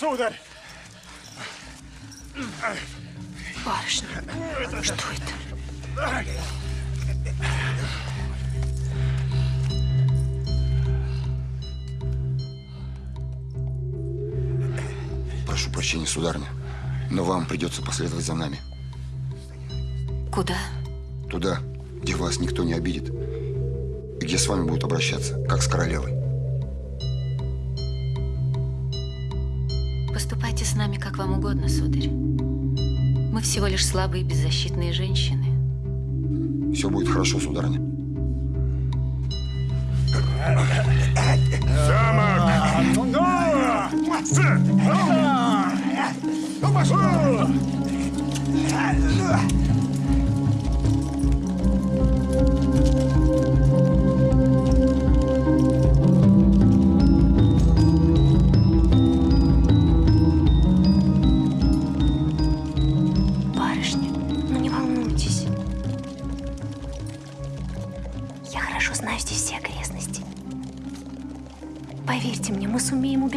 Сударь! Барышня, что это? Прошу прощения, сударыня, но вам придется последовать за нами. Куда? Туда, где вас никто не обидит. И где с вами будут обращаться, как с королевой. Вам угодно, сударь. Мы всего лишь слабые беззащитные женщины. Все будет хорошо, сударыня. Барышня,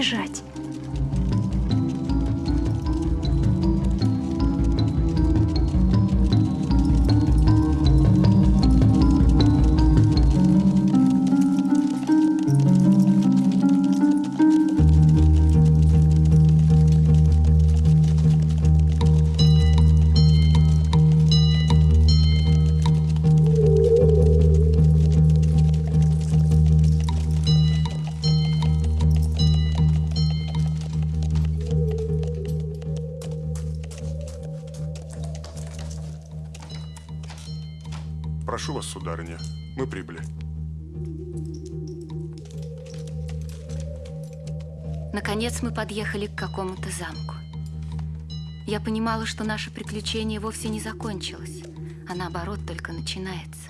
мы Наконец мы подъехали к какому-то замку. Я понимала, что наше приключение вовсе не закончилось, а наоборот только начинается.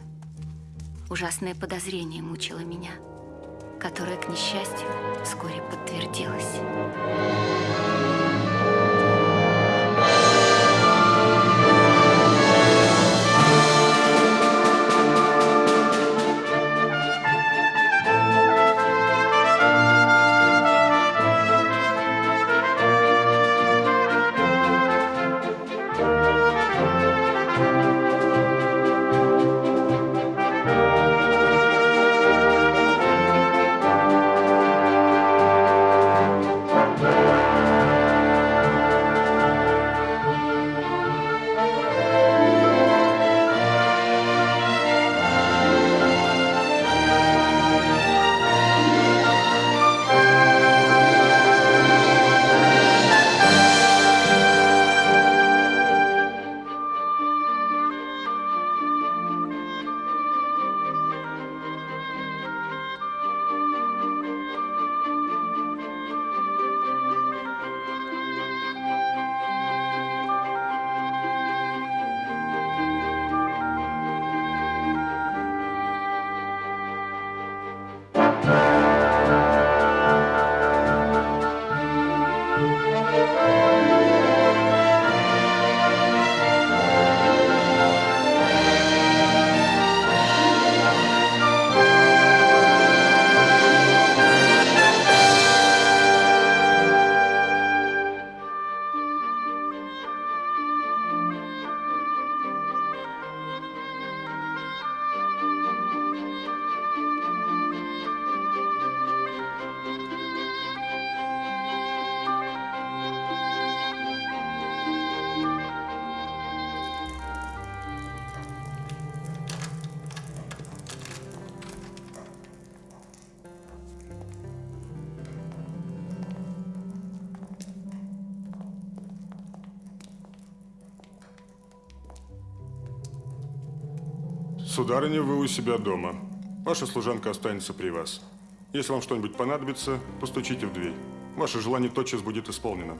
Ужасное подозрение мучило меня, которое, к несчастью, вскоре подтвердилось. Сударыня, вы у себя дома. Ваша служанка останется при вас. Если вам что-нибудь понадобится, постучите в дверь. Ваше желание тотчас будет исполнено.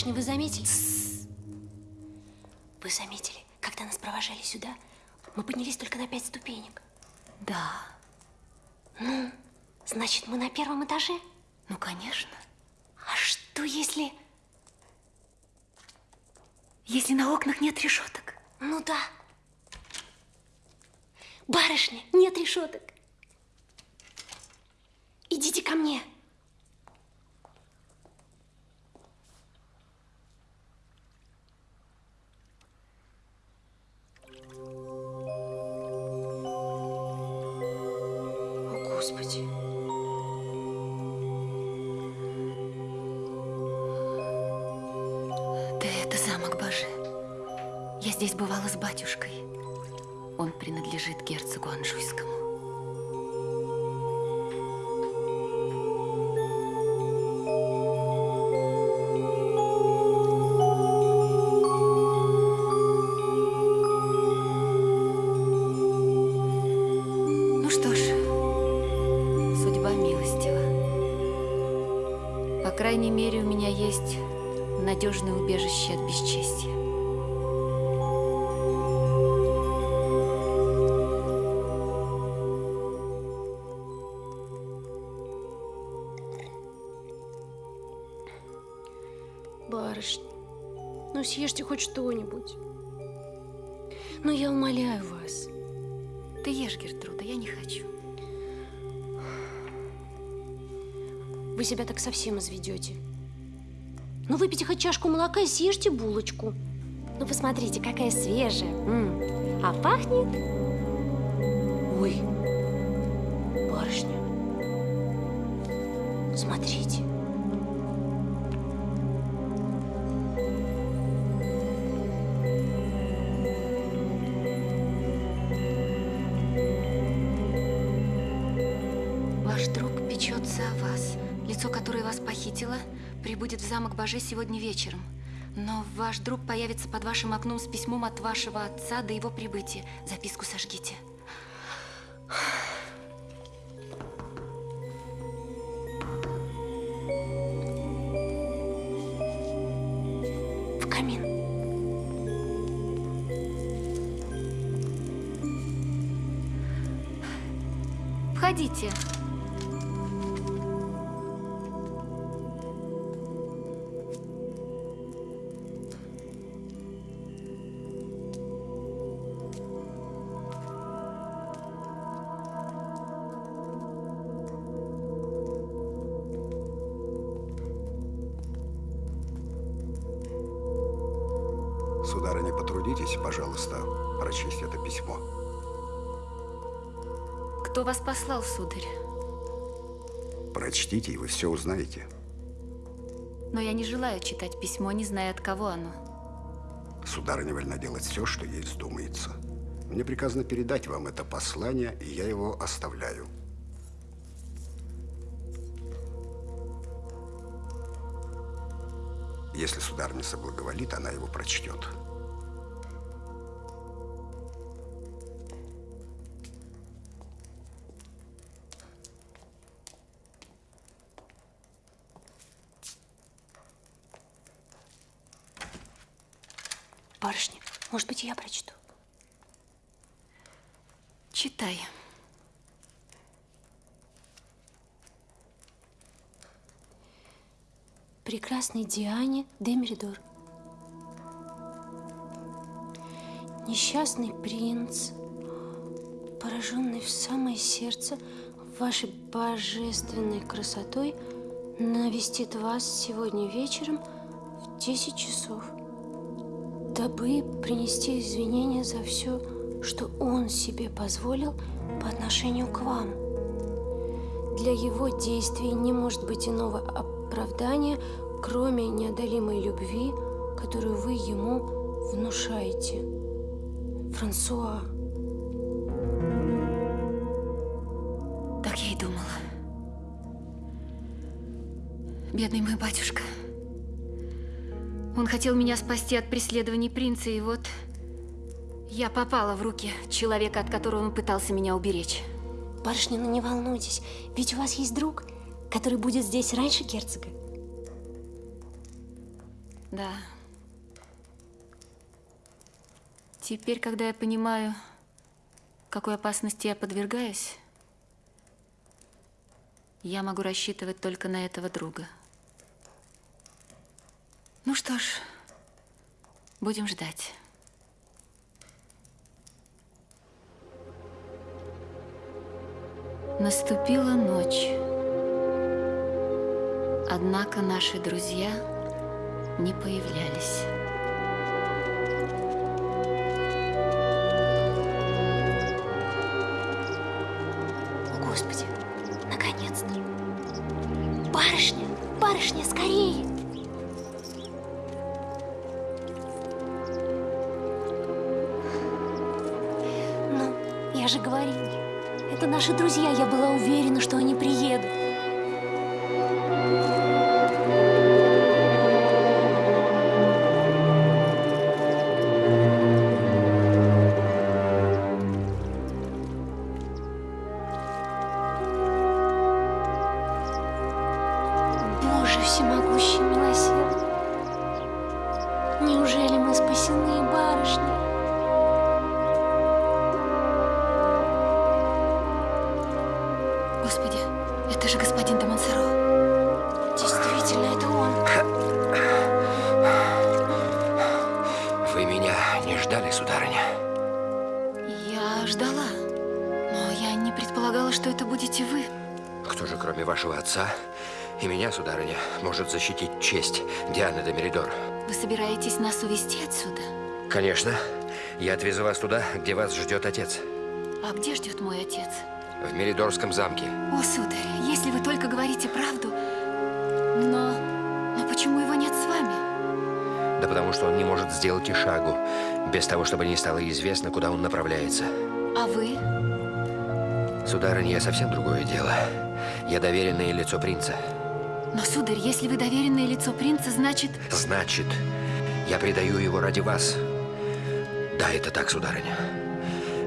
Барышня, вы заметили? Вы заметили, когда нас провожали сюда, мы поднялись только на пять ступенек. Да, Значит, мы на первом этаже? ну, конечно. А что если... Если на окнах нет решеток. Ну да. Барышня, нет решеток. Идите ко мне. Себя так совсем изведете. Ну, выпейте хоть чашку молока и съешьте булочку. Ну, посмотрите, какая свежая. М. А пахнет... Ой, барышня. Смотрите. Похитило, прибудет в замок Боже сегодня вечером. Но ваш друг появится под вашим окном с письмом от вашего отца до его прибытия. Записку сожгите. В камин. Входите. Послал, сударь? Прочтите, и вы все узнаете. Но я не желаю читать письмо, не зная, от кого оно. Сударыня вольна делать все, что ей вздумается. Мне приказано передать вам это послание, и я его оставляю. Если сударыня соблаговолит, она его прочтет. Барышня, может быть, я прочту. Читай. прекрасной Диане де Меридор. Несчастный принц, пораженный в самое сердце вашей божественной красотой, навестит вас сегодня вечером в 10 часов, дабы принести извинения за все, что он себе позволил по отношению к вам. Для его действий не может быть иного оправдания, кроме неодолимой любви, которую вы ему внушаете. Франсуа. Так я и думала. Бедный мой батюшка. Хотел меня спасти от преследований принца, и вот я попала в руки человека, от которого он пытался меня уберечь. Барышня, ну не волнуйтесь, ведь у вас есть друг, который будет здесь раньше герцога. Да. Теперь, когда я понимаю, какой опасности я подвергаюсь, я могу рассчитывать только на этого друга. Ну что ж, будем ждать. Наступила ночь. Однако наши друзья не появлялись. Меня, сударыня, может защитить честь Дианы де Меридор? Вы собираетесь нас увезти отсюда? Конечно. Я отвезу вас туда, где вас ждет отец. А где ждет мой отец? В Меридорском замке. О, сударь, если вы только говорите правду, но... Но почему его нет с вами? Да потому что он не может сделать и шагу, без того, чтобы не стало известно, куда он направляется. А вы? Сударыня, я совсем другое дело. Я доверенное лицо принца. Но, сударь, если вы доверенное лицо принца, значит... Значит, я предаю его ради вас. Да, это так, сударыня.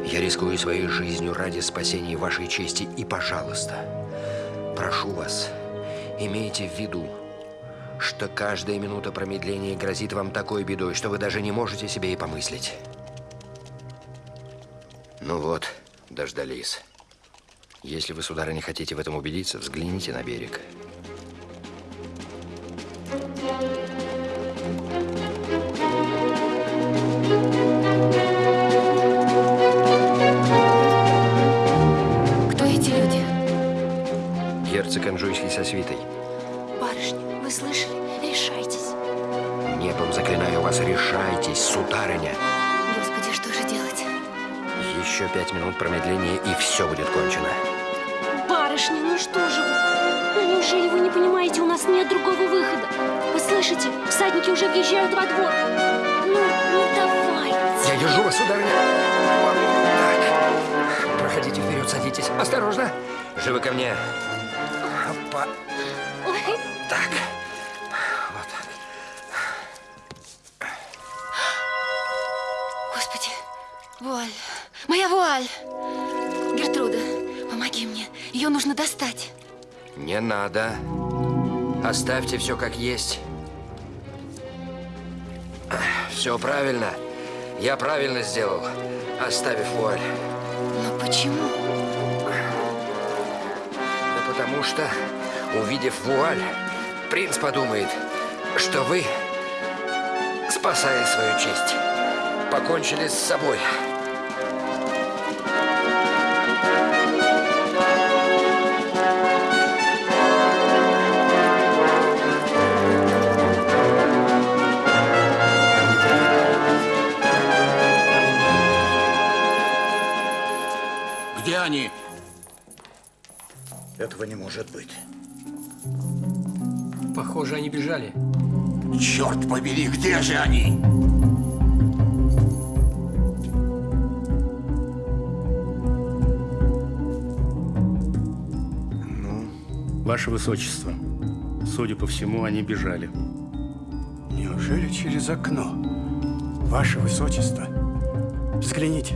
Я рискую своей жизнью ради спасения вашей чести. И, пожалуйста, прошу вас, имейте в виду, что каждая минута промедления грозит вам такой бедой, что вы даже не можете себе и помыслить. Ну вот, дождались. Если вы, сударыня, хотите в этом убедиться, взгляните на берег. Кто эти люди? Герцог Анжуйский со свитой. Барышня, вы слышали? Решайтесь. Небом заклинаю вас, решайтесь, сударыня. Господи, что же делать? Еще пять минут промедления, и все будет кончено. Барышня, ну что же вы? Ну неужели вы не понимаете, у нас нет другого выхода? Вы слышите? Всадники уже въезжают во двор. Ну, ну давайте. Я держу вас, сударыня. Так. Проходите вперед, садитесь. Осторожно. Живы ко мне. Опа. Ой, Так. Вот так. Господи, вуаль. Моя вуаль. Гертруда, помоги мне. Ее нужно достать. Не надо. Оставьте все как есть. Все правильно. Я правильно сделал, оставив вуаль. Но почему? Да потому что, увидев вуаль, принц подумает, что вы, спасая свою честь, покончили с собой. Этого не может быть. Похоже, они бежали. Черт побери, где же они? Ваше Высочество, судя по всему, они бежали. Неужели через окно? Ваше Высочество, взгляните.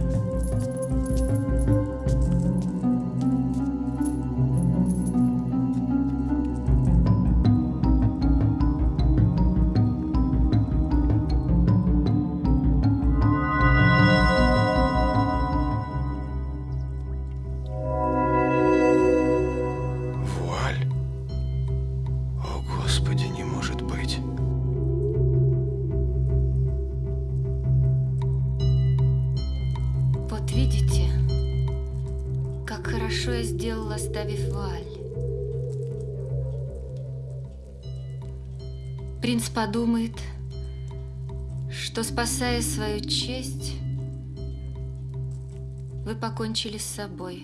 Подумает, что, спасая свою честь, вы покончили с собой.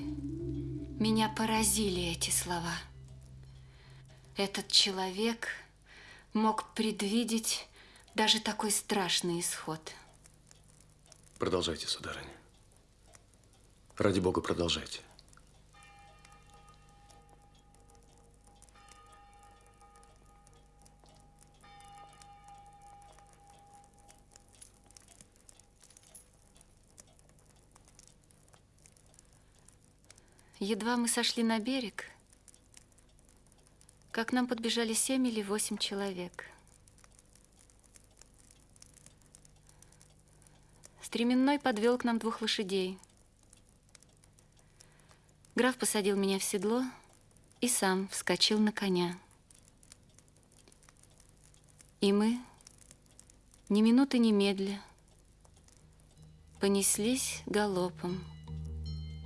Меня поразили эти слова. Этот человек мог предвидеть даже такой страшный исход. Продолжайте, сударыня. Ради бога, продолжайте. Едва мы сошли на берег, как нам подбежали семь или восемь человек. Стременной подвел к нам двух лошадей. Граф посадил меня в седло и сам вскочил на коня. И мы, ни минуты немедля, понеслись галопом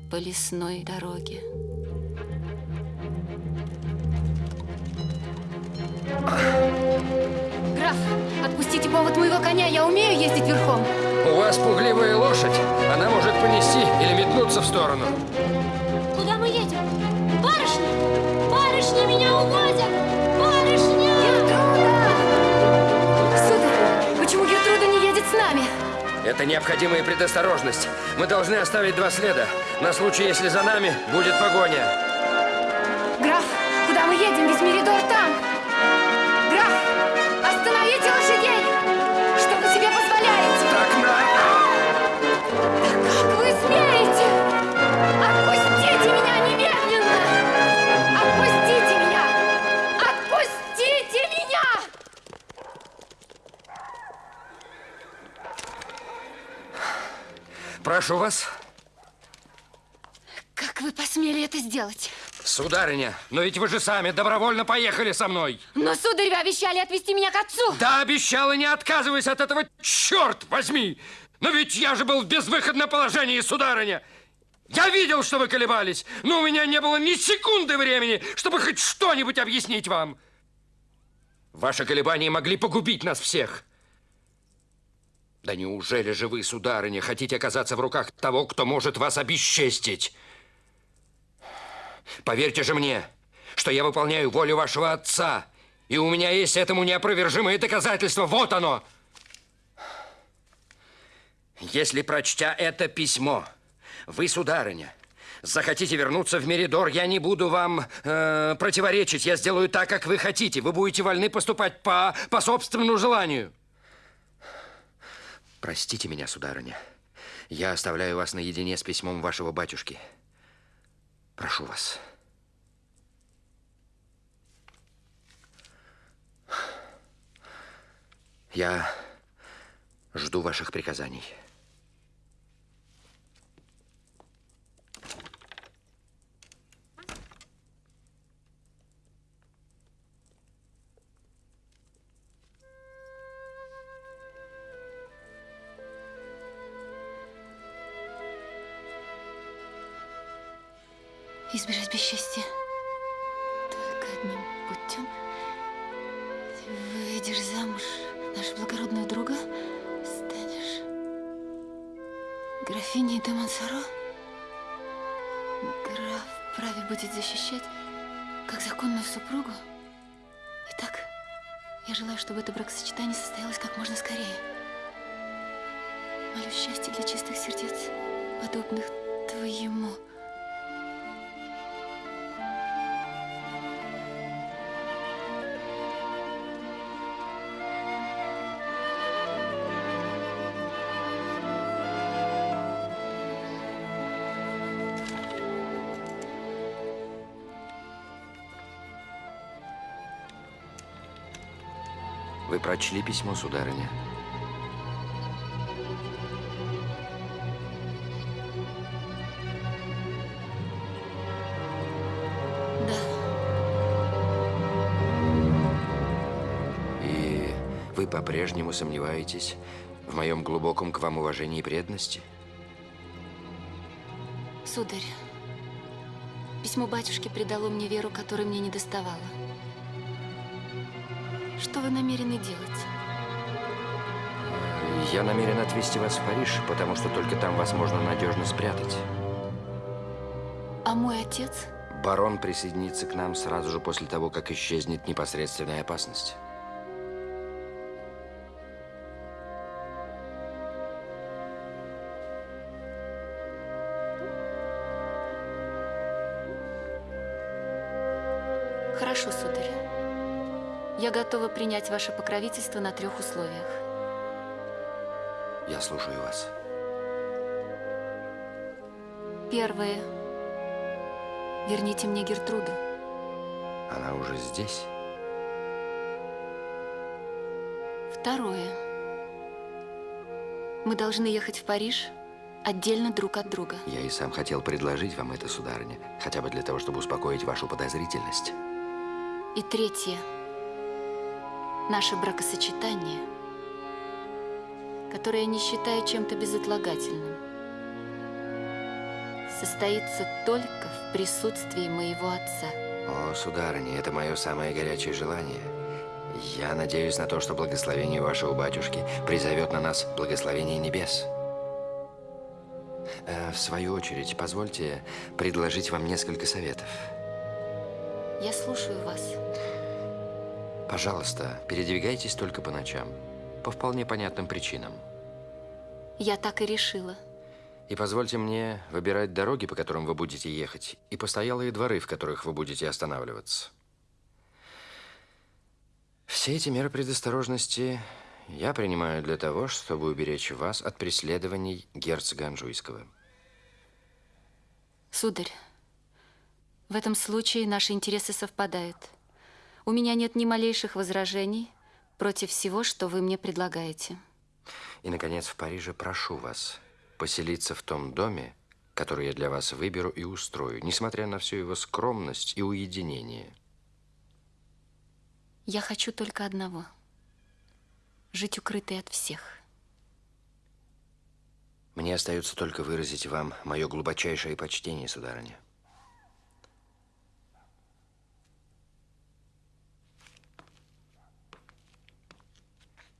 по лесной дороге. Граф, отпустите повод моего коня, я умею ездить верхом. У вас пугливая лошадь. Она может понести или метнуться в сторону. Куда мы едем? Барышня! Барышня, меня увозят! Барышня! Гертруда! Сударь, почему Гертруда не едет с нами? Это необходимая предосторожность. Мы должны оставить два следа, на случай, если за нами будет погоня. Граф, куда мы едем? Ведь Меридор там. Граф, остановите лошадей! Что вы себе позволяете? Так надо! Как вы смеете? Отпустите меня немедленно! Отпустите меня! Отпустите меня! Прошу вас. Как вы посмели это сделать? Сударыня, но ведь вы же сами добровольно поехали со мной. Но, сударь, вы обещали отвезти меня к отцу. Да, обещал и не отказываюсь от этого, черт возьми! Но ведь я же был в безвыходном положении, сударыня. Я видел, что вы колебались, но у меня не было ни секунды времени, чтобы хоть что-нибудь объяснить вам. Ваши колебания могли погубить нас всех. Да неужели же вы, сударыня, хотите оказаться в руках того, кто может вас обесчестить? Поверьте же мне, что я выполняю волю вашего отца, и у меня есть этому неопровержимое доказательство. Вот оно! Если, прочтя это письмо, вы, сударыня, захотите вернуться в Меридор, я не буду вам э, противоречить. Я сделаю так, как вы хотите. Вы будете вольны поступать по, по собственному желанию. Простите меня, сударыня. Я оставляю вас наедине с письмом вашего батюшки. Прошу вас. Я жду ваших приказаний. Избежать бесчестья только одним путем. Выйдешь замуж нашего благородного друга, станешь графиней де Монсоро. Граф вправе будет защищать как законную супругу. Итак, я желаю, чтобы это бракосочетание Вы прочли письмо, сударыня? Да, И вы по-прежнему сомневаетесь в моем глубоком к вам уважении и преданности? Сударь, письмо батюшки придало мне веру, которой мне не доставало. Что вы намерены делать? Я намерен отвезти вас в Париж, потому что только там вас можно надежно спрятать. А мой отец? Барон присоединится к нам сразу же после того, как исчезнет непосредственная опасность. Я готова принять ваше покровительство на трех условиях. Я слушаю вас. Первое. Верните мне Гертруду. Она уже здесь? Второе. Мы должны ехать в Париж отдельно друг от друга. Я и сам хотел предложить вам это, сударыня, хотя бы для того, чтобы успокоить вашу подозрительность. И третье. Наше бракосочетание, которое я не считаю чем-то безотлагательным, состоится только в присутствии моего отца. О, сударыня, это мое самое горячее желание. Я надеюсь на то, что благословение вашего батюшки призовет на нас благословение небес. Э, В свою очередь, позвольте предложить вам несколько советов. Я слушаю вас. Пожалуйста, передвигайтесь только по ночам. По вполне понятным причинам. Я так и решила. И позвольте мне выбирать дороги, по которым вы будете ехать, и постоялые дворы, в которых вы будете останавливаться. Все эти меры предосторожности я принимаю для того, чтобы уберечь вас от преследований герцога Анжуйского. Сударь, в этом случае наши интересы совпадают. У меня нет ни малейших возражений против всего, что вы мне предлагаете. И, наконец, в Париже прошу вас поселиться в том доме, который я для вас выберу и устрою, несмотря на всю его скромность и уединение. Я хочу только одного – жить укрытой от всех. Мне остается только выразить вам мое глубочайшее почтение, сударыня.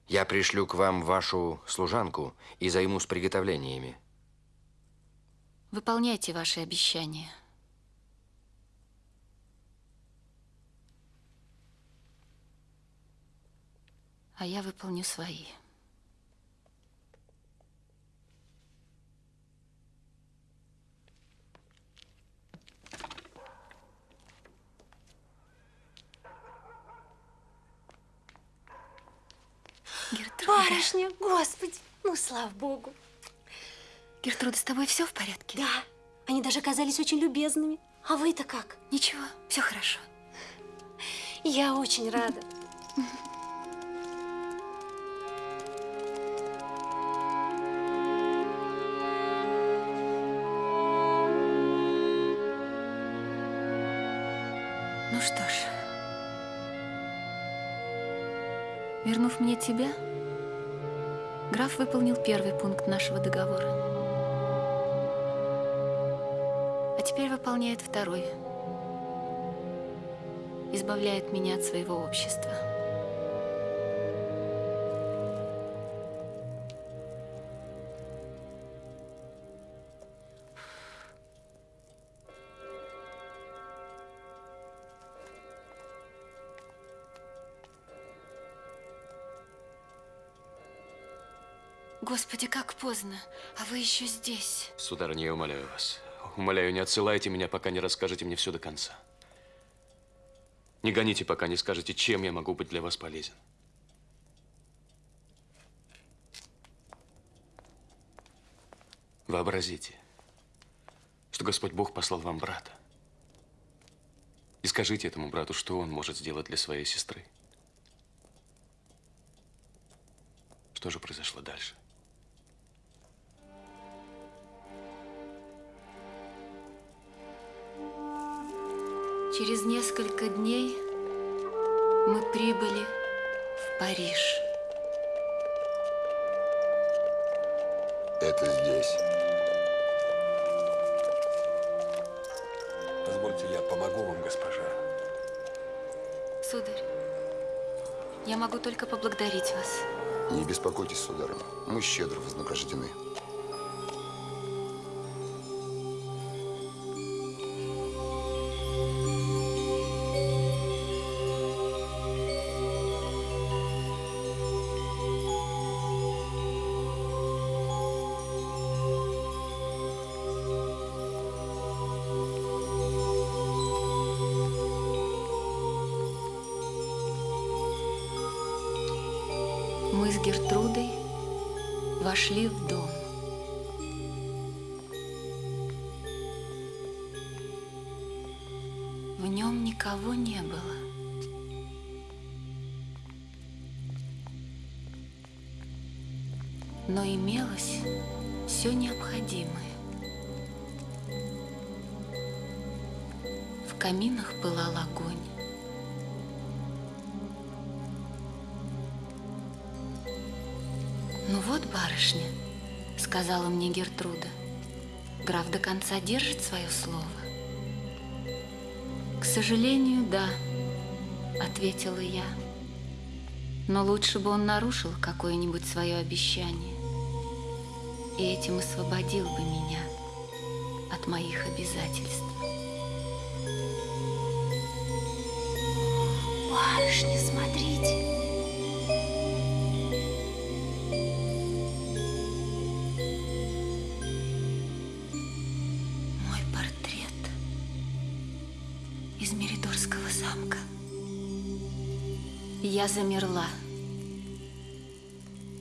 Я пришлю к вам вашу служанку и займусь приготовлениями. Выполняйте ваши обещания. А я выполню свои. Барышня, господи, ну, слава богу. Гертруда, с тобой все в порядке? Да, они даже оказались очень любезными. А вы-то как? Ничего, все хорошо. Я очень рада. Ну что ж, вернув мне тебя, граф выполнил первый пункт нашего договора. А теперь выполняет второй. Избавляет меня от своего общества. Поздно, а вы еще здесь. Сударыня, я умоляю вас. Умоляю, не отсылайте меня, пока не расскажете мне все до конца. Не гоните, пока не скажете, чем я могу быть для вас полезен. Вообразите, что Господь Бог послал вам брата. И скажите этому брату, что он может сделать для своей сестры. Что же произошло дальше? Через несколько дней мы прибыли в Париж. Это здесь. Позвольте, я помогу вам, госпожа. Сударь, я могу только поблагодарить вас. Не беспокойтесь, сударыня. Мы щедро вознаграждены. Вот, барышня, сказала мне Гертруда, граф до конца держит свое слово. К сожалению, да, ответила я. Но лучше бы он нарушил какое-нибудь свое обещание и этим освободил бы меня от моих обязательств. Барышня, смотрите. Я замерла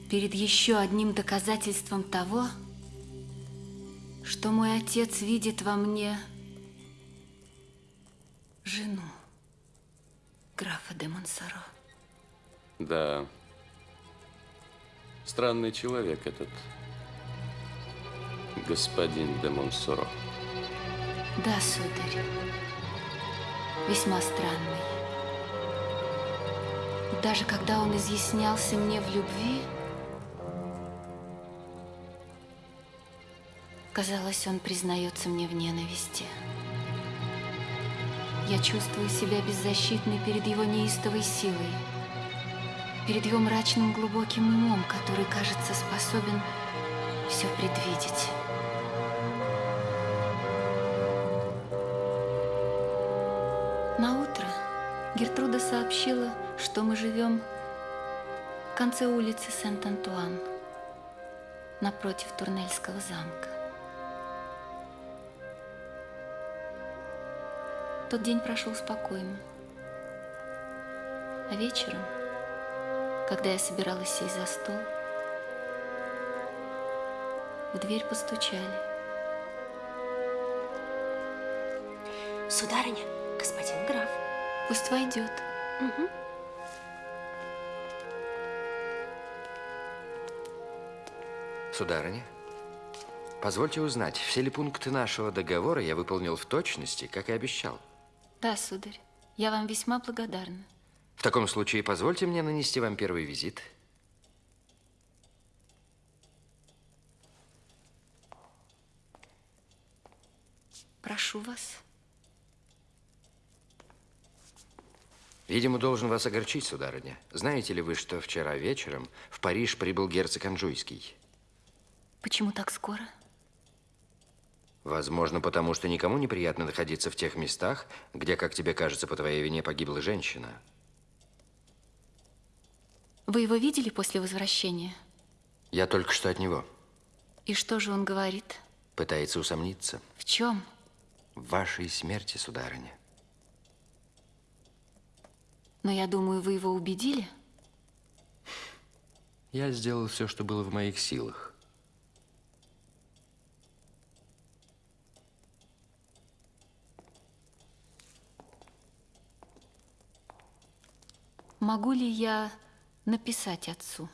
перед еще одним доказательством того, что мой отец видит во мне жену графа де Монсоро. Да. Странный человек этот. Господин де Монсоро. Да, сударь, весьма странный. Даже когда он изъяснялся мне в любви, казалось, он признается мне в ненависти. Я чувствую себя беззащитной перед его неистовой силой, перед его мрачным глубоким умом, который, кажется, способен все предвидеть. Гертруда сообщила, что мы живем в конце улицы Сент-Антуан, напротив Турнельского замка. Тот день прошел спокойно. А вечером, когда я собиралась сесть за стол, в дверь постучали. Сударыня, господин граф. Пусть войдет. Мгм. Сударыня, позвольте узнать, все ли пункты нашего договора я выполнил в точности, как и обещал? Да, сударь, я вам весьма благодарна. В таком случае позвольте мне нанести вам первый визит. Прошу вас. Видимо, должен вас огорчить, сударыня. Знаете ли вы, что вчера вечером в Париж прибыл герцог Анжуйский? Почему так скоро? Возможно, потому что никому неприятно находиться в тех местах, где, как тебе кажется, по твоей вине погибла женщина. Вы его видели после возвращения? Я только что от него. И что же он говорит? Пытается усомниться В чем? в вашей смерти, сударыня. Но я думаю, вы его убедили? Я сделал все, что было в моих силах. Могу ли я написать отцу?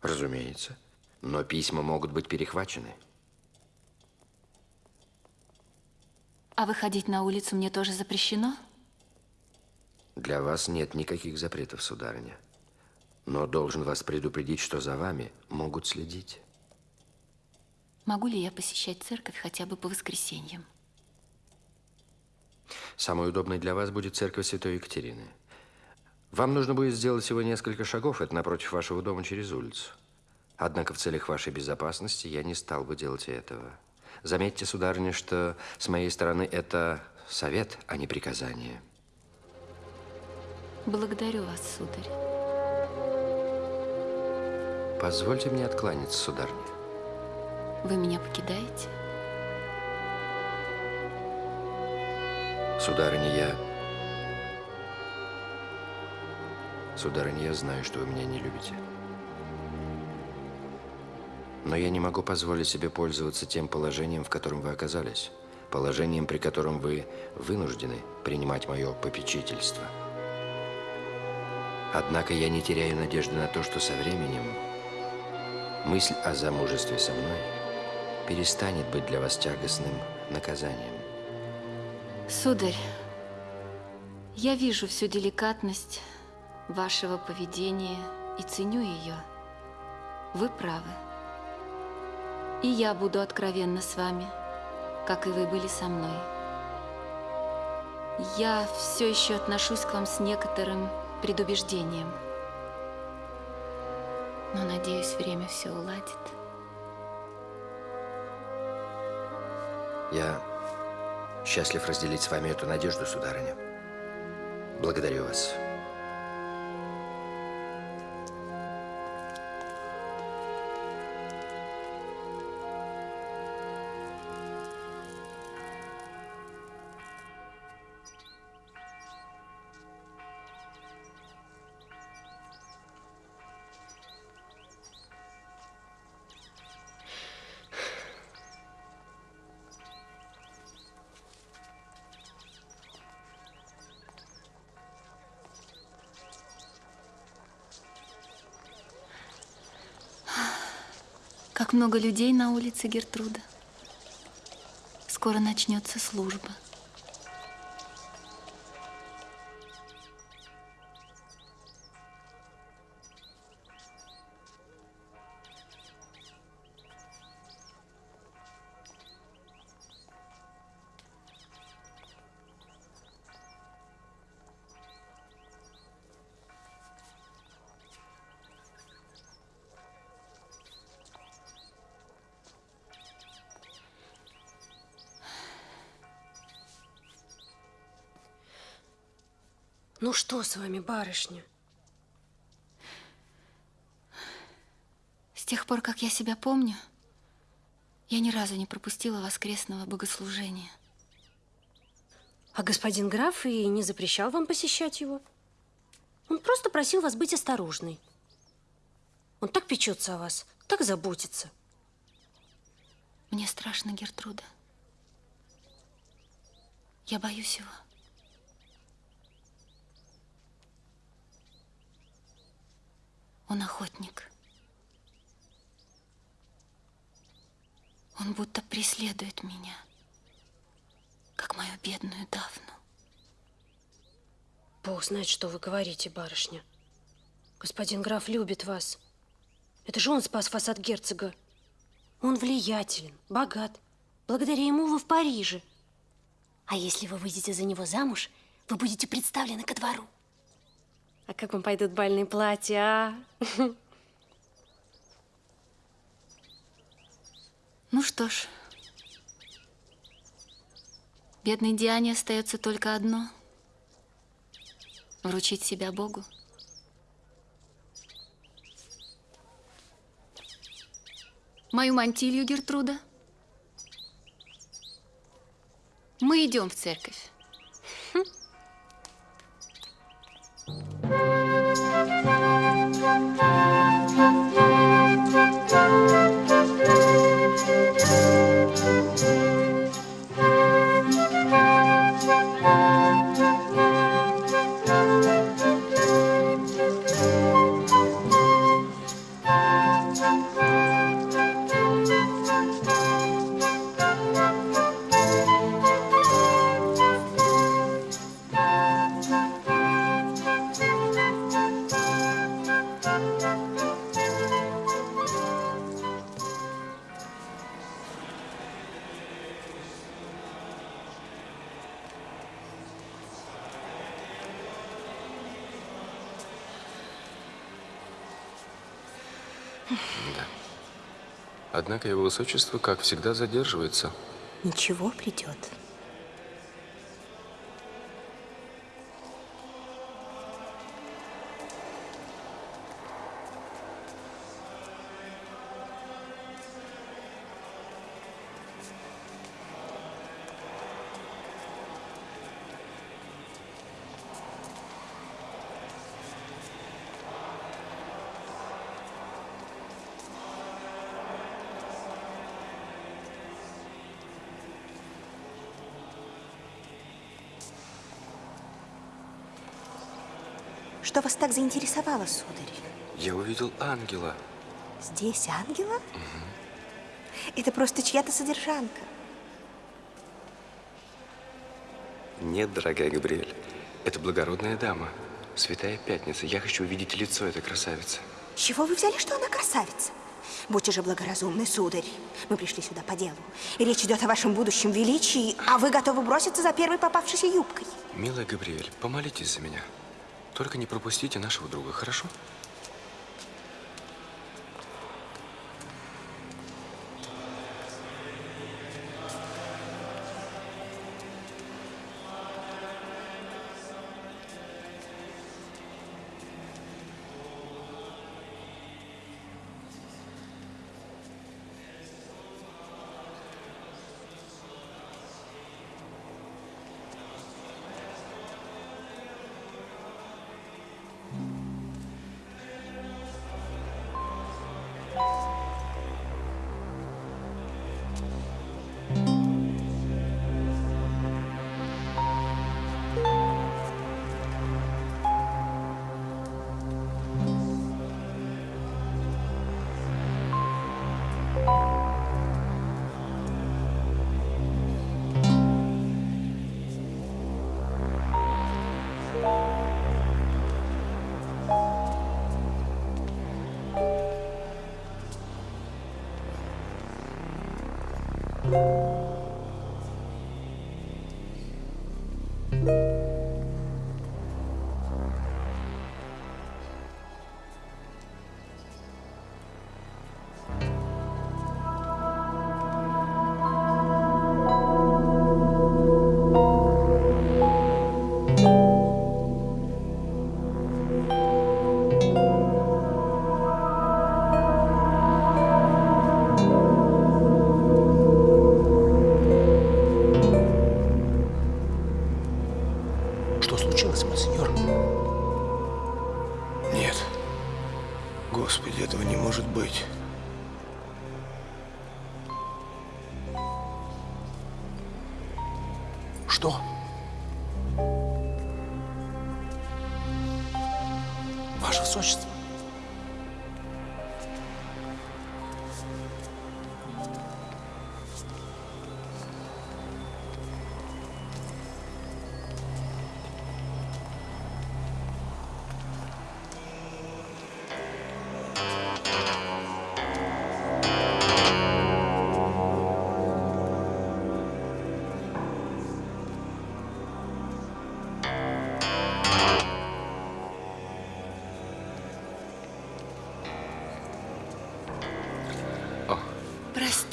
Разумеется. Но письма могут быть перехвачены. А выходить на улицу мне тоже запрещено? Для вас нет никаких запретов, сударыня. Но должен вас предупредить, что за вами могут следить. Могу ли я посещать церковь хотя бы по воскресеньям? Самой удобной для вас будет церковь Святой Екатерины. Вам нужно будет сделать всего несколько шагов, это напротив вашего дома через улицу. Однако в целях вашей безопасности я не стал бы делать этого. Заметьте, сударыня, что с моей стороны это совет, а не приказание. Благодарю вас, сударь. Позвольте мне откланяться, сударыня. Вы меня покидаете? Сударыня, я... Сударыня, я знаю, что вы меня не любите. Но я не могу позволить себе пользоваться тем положением, в котором вы оказались. Положением, при котором вы вынуждены принимать мое попечительство. Однако я не теряю надежды на то, что со временем мысль о замужестве со мной перестанет быть для вас тягостным наказанием. Сударь, я вижу всю деликатность вашего поведения и ценю ее. Вы правы. И я буду откровенна с вами, как и вы были со мной. Я все еще отношусь к вам с некоторым предубеждением. Но, надеюсь, время все уладит. Я счастлив разделить с вами эту надежду, сударыня. Благодарю вас. Много людей на улице Гертруда. Скоро начнется служба. Ну что с вами, барышня? С тех пор, как я себя помню, я ни разу не пропустила воскресного богослужения. А господин граф и не запрещал вам посещать его? Он просто просил вас быть осторожной. Он так печется о вас, так заботится. Мне страшно, Гертруда. Я боюсь его. Он охотник. Он будто преследует меня, как мою бедную Дафну. Бог знает, что вы говорите, барышня. Господин граф любит вас. Это же он спас вас от герцога. Он влиятелен, богат. Благодаря ему вы в Париже. А если вы выйдете за него замуж, вы будете представлены ко двору. А как вам пойдут бальные платья, а? Ну что ж, бедной Диане остается только одно – вручить себя Богу. Мою мантилью, Гертруда. Мы идем в церковь. Однако его высочество, как всегда, задерживается. Ничего, придет. Что вас так заинтересовало, сударь? Я увидел ангела. Здесь ангела? Это просто чья-то содержанка. Нет, дорогая Габриэль. Это благородная дама. Святая Пятница. Я хочу увидеть лицо этой красавицы. Чего вы взяли, что она красавица? Будьте же благоразумны, сударь. Мы пришли сюда по делу. И речь идет о вашем будущем величии, а вы готовы броситься за первой попавшейся юбкой. Милая Габриэль, помолитесь за меня. Только не пропустите нашего друга, хорошо?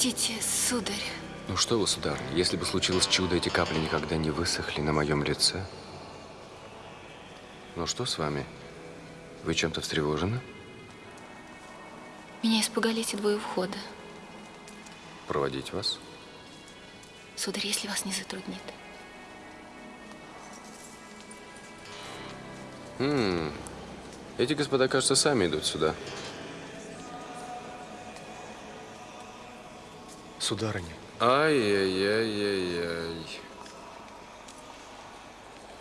Простите, сударь. Ну что вы, сударыня, если бы случилось чудо, эти капли никогда не высохли на моем лице. Ну что с вами? Вы чем-то встревожены? Меня испугали эти двое входа. Проводить вас? Сударь, если вас не затруднит. М, Эти господа, кажется, сами идут сюда. Сударыня, Ай-яй-яй-яй-яй.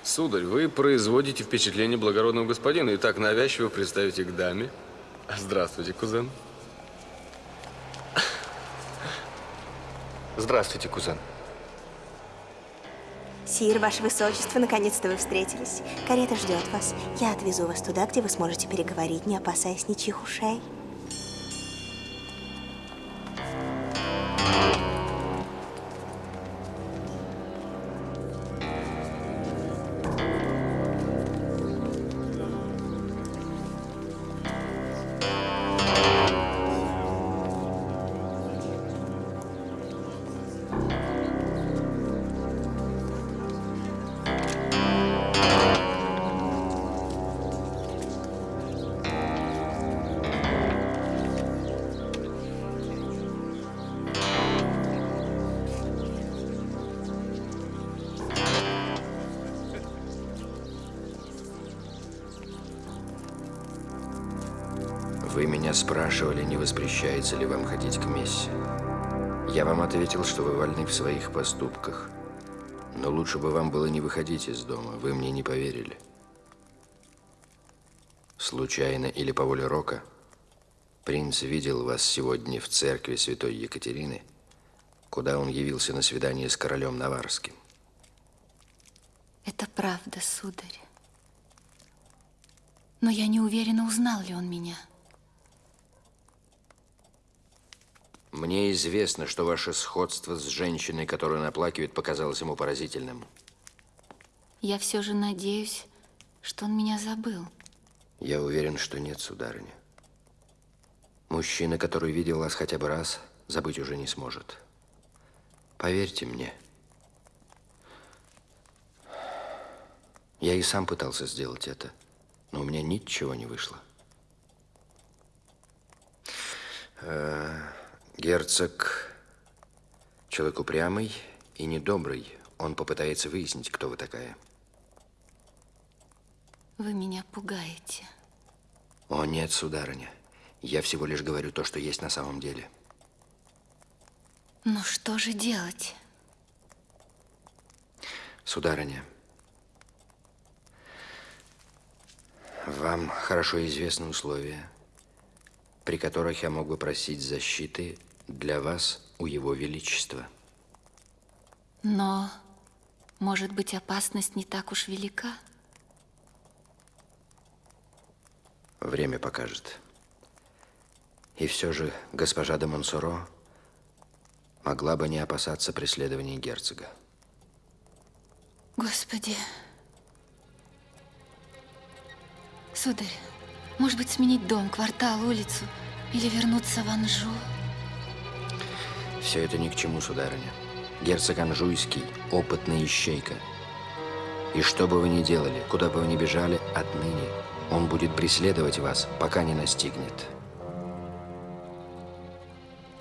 Сударь, вы производите впечатление благородного господина и так навязчиво представите к даме. Здравствуйте, кузен. здравствуйте, кузен. Сир, ваше высочество, наконец-то вы встретились. Карета ждет вас. Я отвезу вас туда, где вы сможете переговорить, не опасаясь ничьих ушей. Воспрещается ли вам ходить к мессе. Я вам ответил, что вы вольны в своих поступках. Но лучше бы вам было не выходить из дома. Вы мне не поверили. Случайно или по воле Рока, принц видел вас сегодня в церкви святой Екатерины, куда он явился на свидание с королем Наварским. Это правда, сударь. Но я не уверена, узнал ли он меня. Мне известно, что ваше сходство с женщиной, которую он оплакивает, показалось ему поразительным. Я все же надеюсь, что он меня забыл. Я уверен, что нет, сударыня. Мужчина, который видел вас хотя бы раз, забыть уже не сможет. Поверьте мне. Я и сам пытался сделать это, но у меня ничего не вышло. Э, герцог человек упрямый и недобрый. Он попытается выяснить, кто вы такая. Вы меня пугаете. О, нет, сударыня. Я всего лишь говорю то, что есть на самом деле. Но что же делать? Сударыня, вам хорошо известны условия, при которых я мог бы просить защиты для вас у Его Величества. Но, может быть, опасность не так уж велика? Время покажет. И все же госпожа де Монсоро могла бы не опасаться преследования герцога. Господи. Сударь, может быть, сменить дом, квартал, улицу или вернуться в Анжу? Все это ни к чему, сударыня. Герцог Анжуйский – опытный ищейка. И что бы вы ни делали, куда бы вы ни бежали, отныне он будет преследовать вас, пока не настигнет.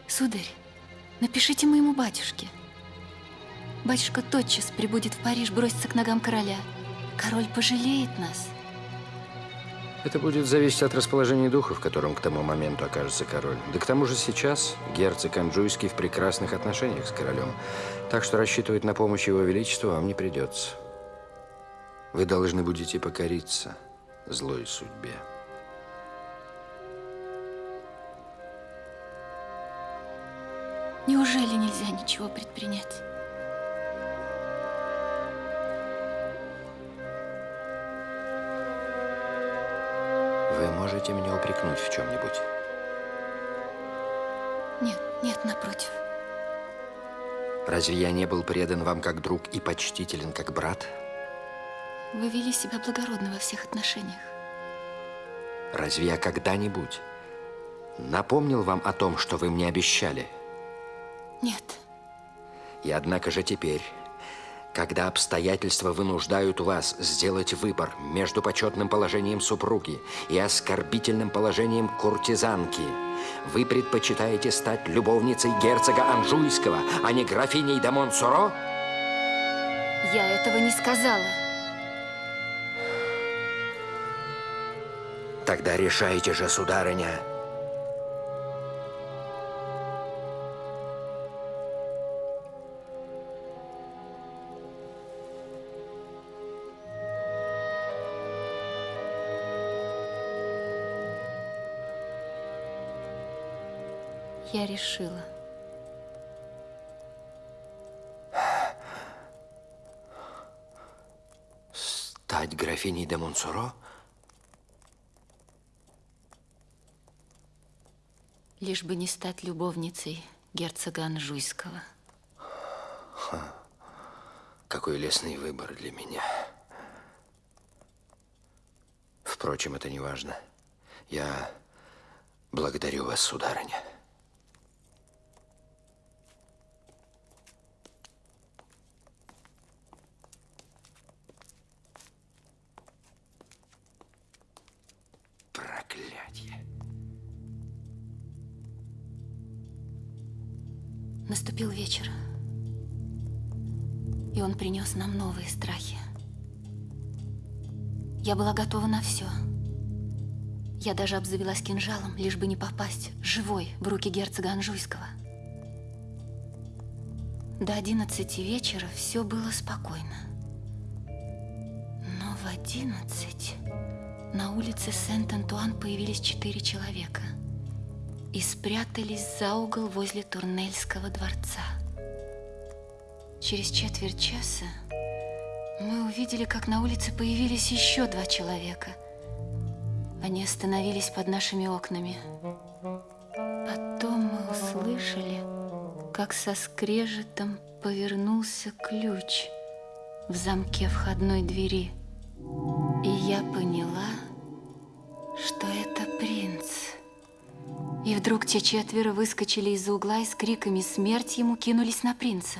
Сударь, напишите моему батюшке. Батюшка тотчас прибудет в Париж, бросится к ногам короля. Король пожалеет нас. Это будет зависеть от расположения духа, в котором к тому моменту окажется король. Да к тому же сейчас герцог Анжуйский в прекрасных отношениях с королем. Так что рассчитывать на помощь его величества вам не придется. Вы должны будете покориться злой судьбе. Неужели нельзя ничего предпринять? Можете меня упрекнуть в чем-нибудь? Нет, нет, напротив. Разве я не был предан вам как друг и почтителен как брат? Вы вели себя благородно во всех отношениях. Разве я когда-нибудь напомнил вам о том, что вы мне обещали? Нет. И однако же теперь, когда обстоятельства вынуждают вас сделать выбор между почетным положением супруги и оскорбительным положением куртизанки, вы предпочитаете стать любовницей герцога Анжуйского, а не графиней де Монсоро? Я этого не сказала. Тогда решайте же, сударыня. Я решила. Стать графиней де Монсоро? Лишь бы не стать любовницей герцога Анжуйского. Ха. Какой лесный выбор для меня. Впрочем, это не важно. Я благодарю вас, сударыня. Вечер. И он принес нам новые страхи. Я была готова на все. Я даже обзавелась кинжалом, лишь бы не попасть живой в руки герцога Анжуйского. До одиннадцати вечера все было спокойно. Но в одиннадцать на улице Сент-Антуан появились четыре человека и спрятались за угол возле Турнельского дворца. Через четверть часа мы увидели, как на улице появились еще два человека. Они остановились под нашими окнами. Потом мы услышали, как со скрежетом повернулся ключ в замке входной двери. И я поняла, что это принц. И вдруг те четверо выскочили из-за угла и с криками «Смерть ему!» кинулись на принца.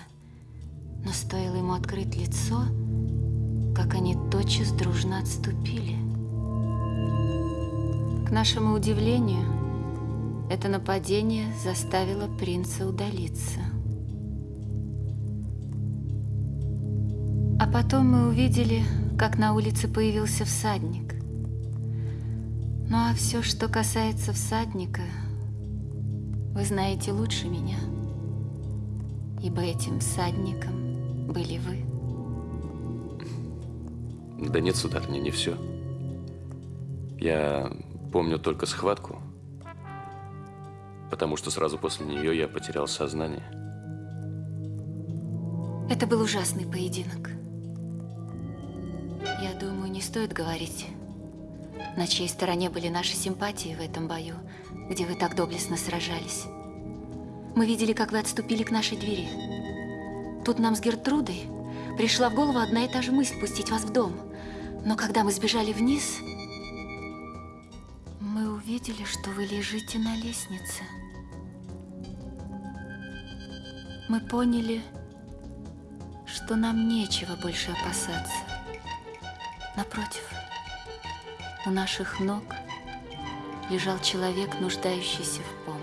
Но стоило ему открыть лицо, как они тотчас дружно отступили. К нашему удивлению, это нападение заставило принца удалиться. А потом мы увидели, как на улице появился всадник. Ну а все, что касается всадника, вы знаете лучше меня, ибо этим всадником были вы. Да нет, сударыня, не все. Я помню только схватку, потому что сразу после нее я потерял сознание. Это был ужасный поединок. Я думаю, не стоит говорить, на чьей стороне были наши симпатии в этом бою, где вы так доблестно сражались. Мы видели, как вы отступили к нашей двери. Тут нам с Гертрудой пришла в голову одна и та же мысль пустить вас в дом. Но когда мы сбежали вниз, мы увидели, что вы лежите на лестнице. Мы поняли, что нам нечего больше опасаться. Напротив, у наших ног лежал человек, нуждающийся в помощи.